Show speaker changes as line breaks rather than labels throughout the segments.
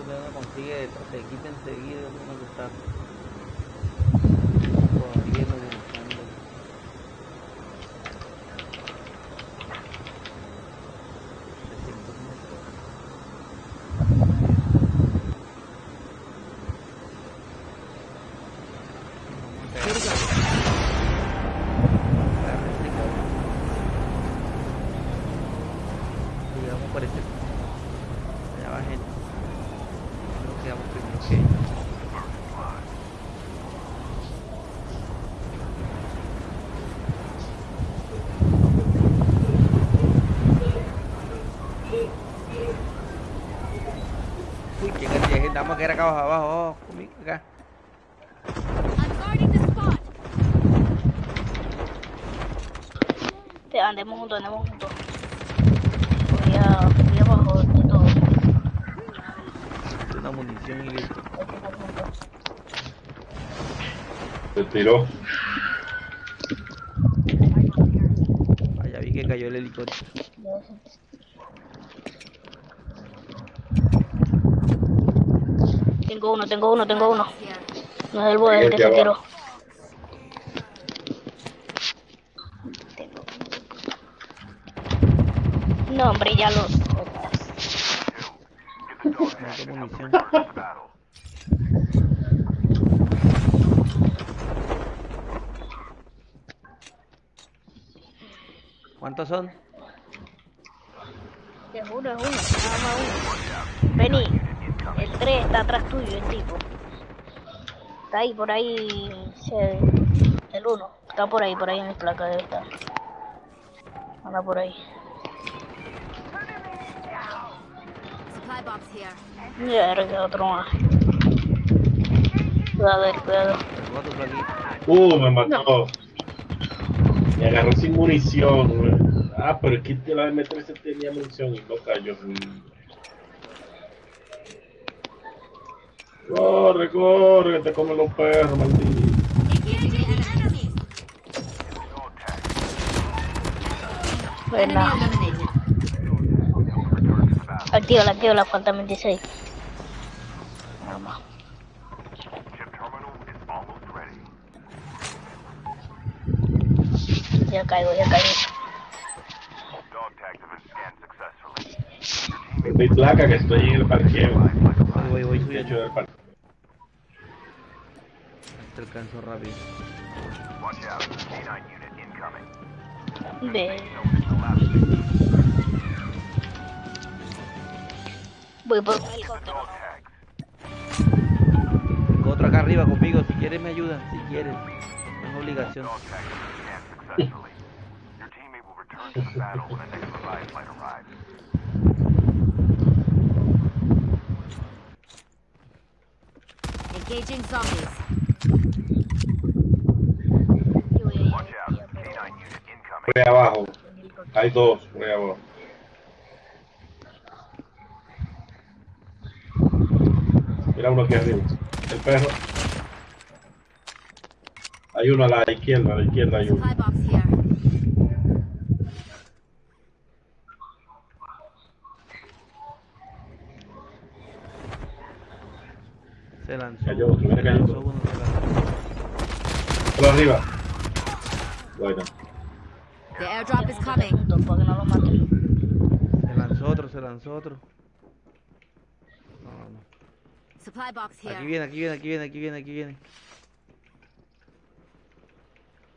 es uno consigue se equipa enseguida uno que está no buscando. Digamos por ese allá va gente. Creo que vamos primero que ellos. Uy, a quedar acá abajo, abajo, conmigo, acá.
Te andemos juntos, andemos juntos. Voy a, voy abajo de todo.
Una munición y listo.
Se tiró.
Allá vi que cayó el helicóptero.
Ya sé. Tengo uno, tengo uno, tengo uno. No es el buen el que se tiró. No, hombre, ya lo.
¿Cuántos son?
Es uno, es uno, nada más uno. Vení, 3 está atrás tuyo, el tipo. Está ahí, por ahí, el 1. Está por ahí, por ahí en mi placa debe estar. Anda por ahí. Ya, era que otro más. Cuidado, eh, cuidado.
Uh, me mató. Me agarró sin munición. güey. Ah, pero es que la M13 tenía munición y no cayó. Corre, corre, que te comen los perros, maldito.
Eliminated.
Activa, activa la falta 26. Nada más. Ya caigo, ya caigo.
Mi placa que estoy en el parqueo.
Voy, voy, voy
De
subiendo.
hecho, del parqueo.
Te alcanzo rápido.
Ve. Voy por helicóptero.
Tengo otro acá arriba conmigo. Si quieres me ayuda. Si quieres. No es obligación.
Engaging zombies.
Yo voy a ir a
ahí abajo. Hay dos, por ahí abajo. Mira uno aquí arriba. El perro. Hay uno a la izquierda, a la izquierda hay uno.
Se lanzó.
Cayó otro,
lanzó.
Por arriba. Bueno.
The airdrop is coming.
Se lanzó otro, se lanzó otro. No, no.
Supply box
Aquí
here.
viene, aquí viene, aquí viene, aquí viene, aquí viene.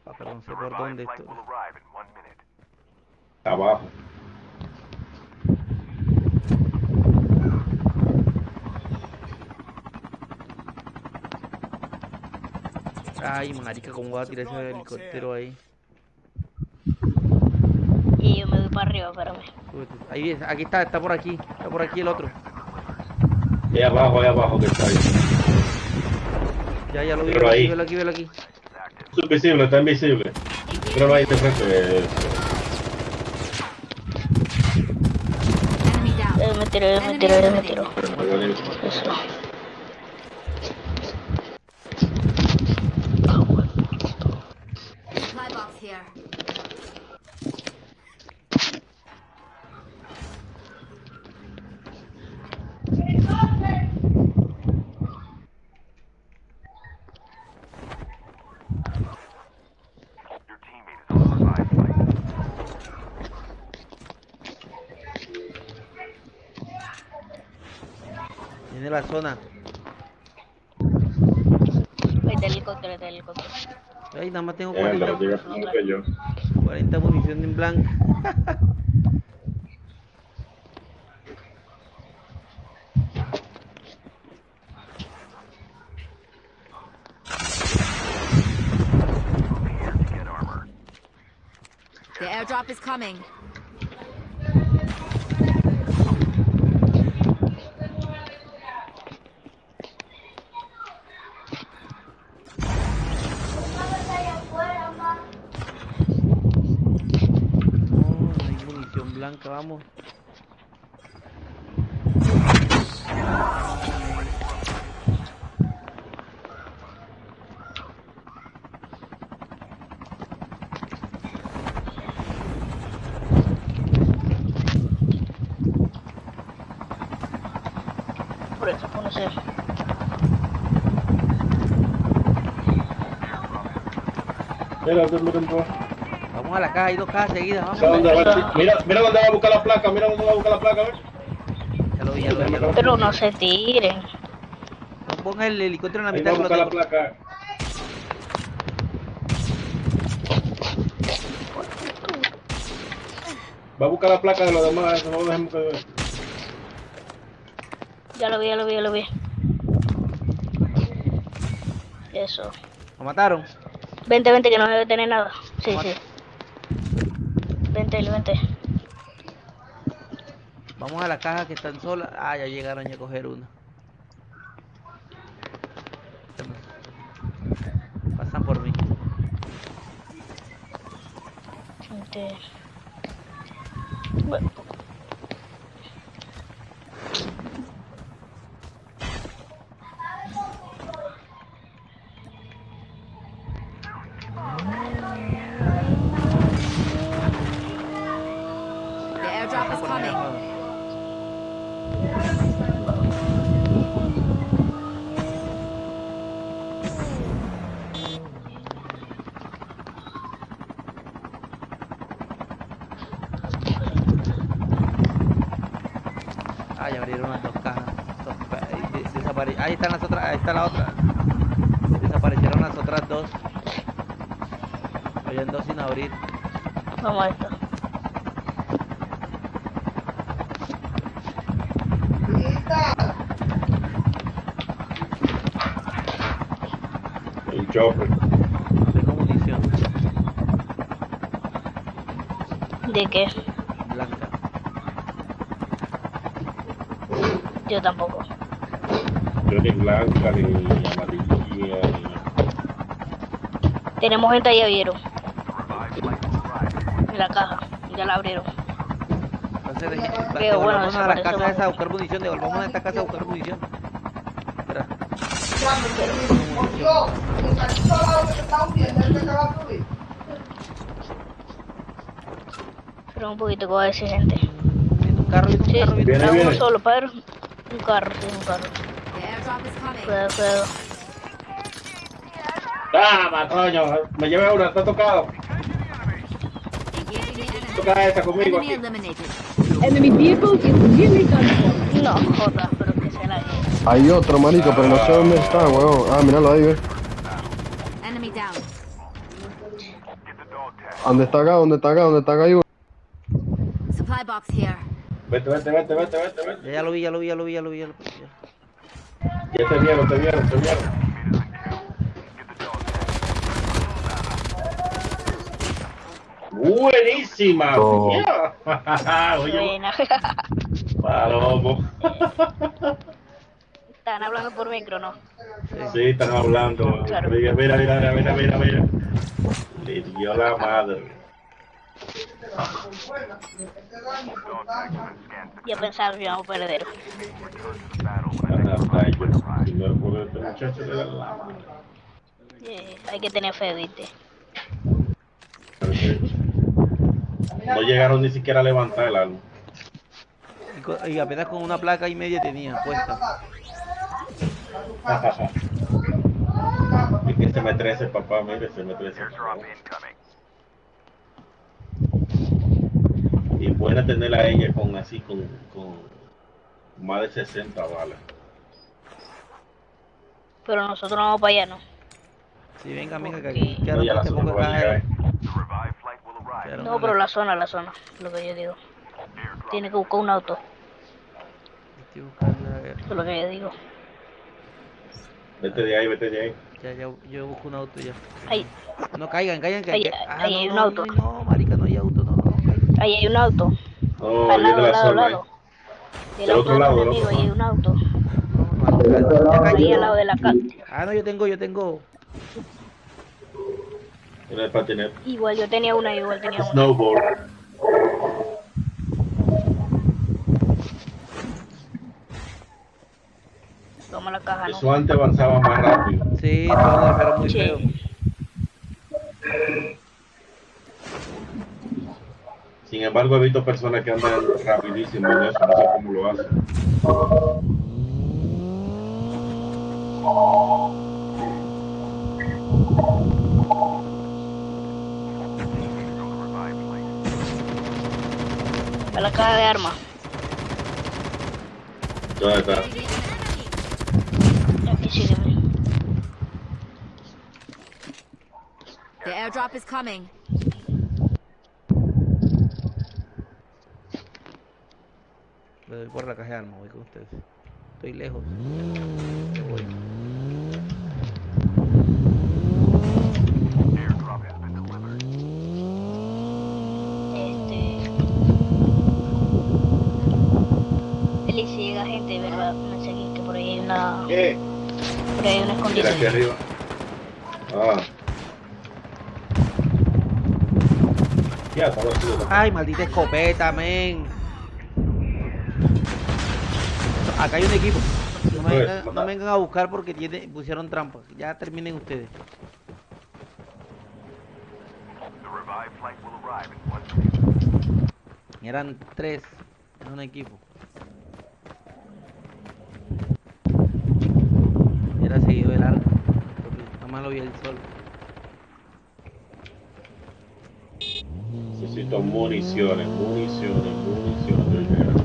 Ah, pero no sé por dónde esto.
Abajo.
Ay, marica, ¿cómo va a tirar ese helicóptero ahí?
Y yo me voy para arriba, espérame.
Ahí viene, aquí está, está por aquí, está por aquí el otro.
Ahí abajo, ahí abajo que está ahí.
Ya, ya lo vi, velo aquí, velo aquí, velo aquí.
Es invisible, está invisible. Pero ahí de frente.
Eh, me tiro, me tiro, me tiro. Eso.
Supply box here.
La zona.
Ahí está el helicóptero, ahí está el helicóptero.
Ay, nada más tengo
Eh, pero
40,
diga primero que yo.
40 munición en blanco.
The airdrop is coming.
Blanca, vamos.
Por.
Mira, mira.
Vamos a la caja, hay dos cajas seguidas, vamos.
Mira, mira dónde va a buscar la placa, mira dónde va a buscar la placa, ¿ves?
Ya lo vi, ya lo vi, ya lo vi.
Pero no se tiren.
No ponga el helicóptero en la
Ahí
mitad
va a buscar la placa. Va a buscar la placa de los demás, eso no lo dejemos que...
Ya lo vi, ya lo vi, ya lo vi. Eso.
Lo mataron.
Vente, vente, que no debe tener nada. Sí, sí. Vente, vente.
Vamos a la caja que están solas. Ah, ya llegaron ya a coger una. Pasan por mí.
Vente. Bueno,
abrieron las dos cajas. Desapare- Ahí están las otras, ahí está la otra. Desaparecieron las otras dos. Habían dos sin abrir.
vamos a esto.
El chopper.
Tengo munición
¿De qué?
blanca.
Yo tampoco.
Yo ni blanca, ni amarilla, ni...
Tenemos gente ahí, vieron. En la caja. Ya la abrieron.
Entonces,
bueno,
a la casa esa a buscar munición, devolvamos a esta casa a buscar munición. Espera.
Pero un poquito que va a decir gente.
Viene un carro, viene un
Sí,
carro, viene un carro.
uno
viene.
solo, Pedro. Un carro, sí, un carro. Cuidado, cuidado.
¡Tama, coño! Me llevé una, está tocado. Toca esa conmigo
Enemy
aquí.
eliminated.
Enemy vehicle is for.
No, jodas, pero que se la lleve.
Hay otro, marico, pero no sé dónde está, weón. Ah, míralo ahí, ve.
Enemy down.
¿Dónde está acá? ¿Dónde está acá? ¿Dónde está acá? Hay uno.
Supply box here.
Vete, vete, vete, vete, vete, vete.
Ya, lo vi, ya lo vi, ya lo vi, ya lo vi. Ya lo vi. ya.
Ya te vieron, te vieron, te vieron. Buenísima. Yeah. Oye,
Buena.
palomo.
Están hablando por micro, ¿no?
Sí, están hablando.
Claro.
Mira, mira, mira, mira, mira, mira. Le dio la madre.
Ya pensaba que íbamos a perder.
Yo.
Hay que tener fe, viste.
No llegaron ni siquiera a levantar el arma.
Y, apenas con una placa y media tenía puesta.
y que se me trece, papá, mire, se me trece. Buena tenerla a ella con así, con, con más de 60 balas.
Pero nosotros vamos para allá, ¿no?
Sí, venga, venga, que aquí
No,
quedaron
ya la zona no
No, pero la zona, la zona, lo que yo digo. Tiene que buscar un auto, eso es lo que yo digo.
Vete de ahí, vete de ahí.
Ya, ya, yo busco un auto ya.
Ahí,
No caigan, caigan, que
Ahí-
no,
hay un
no,
auto.
No, no, marica, no hay auto, no, no, no, caigan.
Ahí hay un auto.
No,
al lado, al
la
lado, al
zona.
lado. Del
otro
de
lado, otro
ahí hay un auto. Ahí al lado de la casa.
Ah, no, yo tengo, yo tengo.
En el patinete.
Igual yo tenía una, igual tenía una.
Snowboard.
Toma la caja, ¿no?
Eso antes avanzaba más rápido.
Sí, todo, pero muy
Sí.
feo.
Sin embargo, he visto personas que andan rapidísimo en eso. No sé cómo lo hacen.
A la caja de armas.
¿Dónde está?
Aquí.
The airdrop is coming.
Me doy por la caja de armas, voy con ustedes. Estoy lejos. Me voy.
Este. Eli, si llega gente, ¿verdad? Me seguí que por ahí hay una.
¿Qué?
Por ahí hay una
Mira aquí arriba. Ah. Ya.
Ay, maldita escopeta, men. Acá hay un equipo. No me, vengan, no me vengan a buscar porque tiene, pusieron trampas. Ya terminen ustedes. Eran tres en un equipo. Era seguido del arco. porque Nada más lo vi el sol.
Necesito municiones, municiones, municiones.